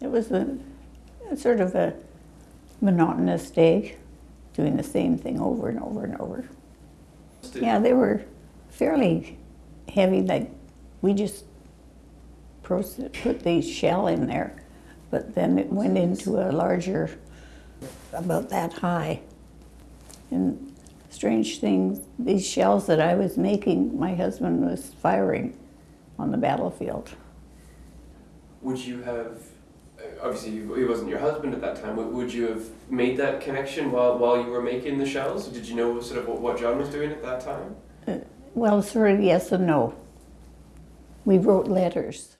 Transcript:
It was a, sort of a monotonous day, doing the same thing over and over and over. Yeah, they were fairly heavy, like we just put the shell in there, but then it went into a larger, about that high. And strange thing, these shells that I was making, my husband was firing on the battlefield. Would you have, obviously he wasn't your husband at that time, would- you have made that connection while, while you were making the shells? Did you know sort of what, what John was doing at that time? Uh, well, sort of yes and no. We wrote letters.